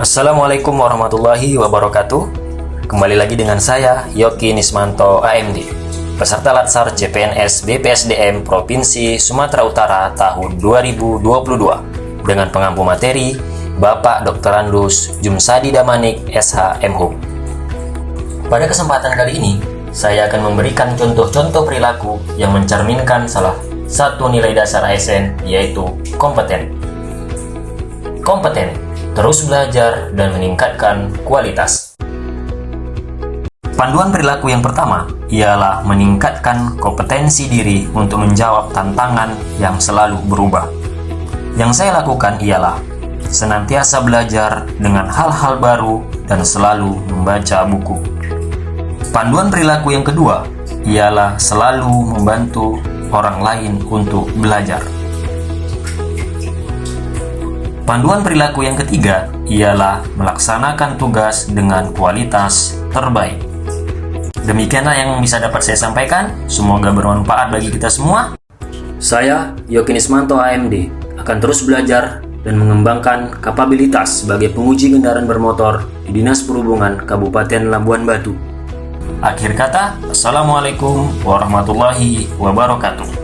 Assalamualaikum warahmatullahi wabarakatuh Kembali lagi dengan saya, Yoki Nismanto AMD Peserta Latsar CPNS BPSDM Provinsi Sumatera Utara tahun 2022 Dengan pengampu materi Bapak Dr. Andus Jumsadi Damanik SH MHUM Pada kesempatan kali ini, saya akan memberikan contoh-contoh perilaku yang mencerminkan salah satu nilai dasar ASN yaitu kompeten. Kompeten, terus belajar dan meningkatkan kualitas. Panduan perilaku yang pertama ialah meningkatkan kompetensi diri untuk menjawab tantangan yang selalu berubah. Yang saya lakukan ialah senantiasa belajar dengan hal-hal baru dan selalu membaca buku. Panduan perilaku yang kedua ialah selalu membantu orang lain untuk belajar. Panduan perilaku yang ketiga ialah melaksanakan tugas dengan kualitas terbaik. Demikianlah yang bisa dapat saya sampaikan. Semoga bermanfaat bagi kita semua. Saya, Yoki Nismanto AMD, akan terus belajar dan mengembangkan kapabilitas sebagai penguji kendaraan bermotor di Dinas Perhubungan Kabupaten Labuan Batu. Akhir kata, Assalamualaikum warahmatullahi wabarakatuh.